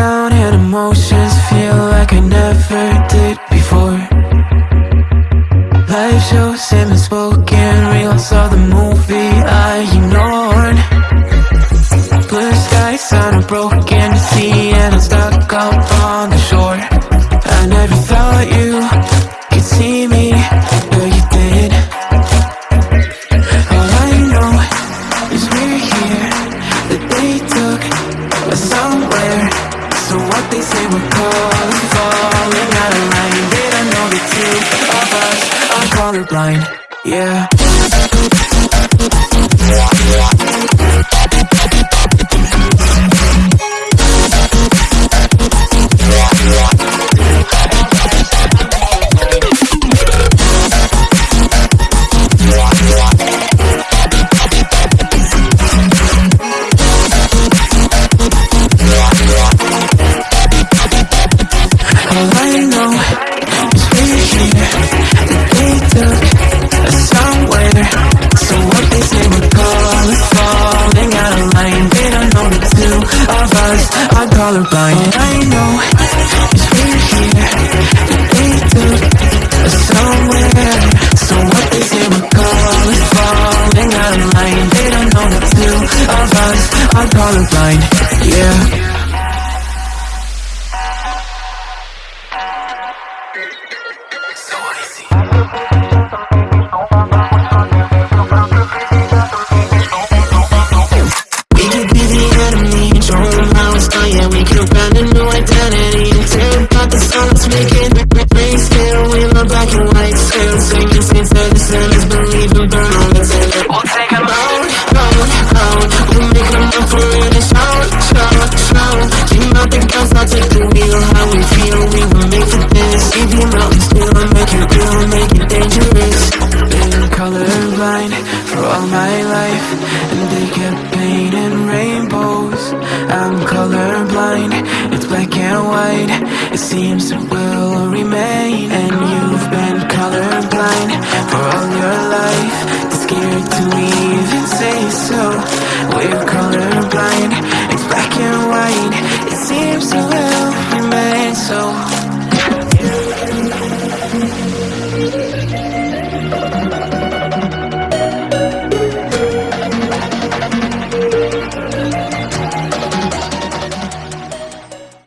and emotions feel like I never did before. Life shows him and spoken reels of the movie I ignored. Blue skies on a broken sea and I'm stuck up on the shore. Colorblind Yeah. All I know us are colorblind I know is we're here took us somewhere So what they say we're calling Falling out of line. They don't know the two of us are colorblind Yeah colorblind for all my life And they kept painting rainbows. I'm colorblind, it's black and white It seems it will remain. And you've been colorblind for all your life scared to even say so. We're colorblind,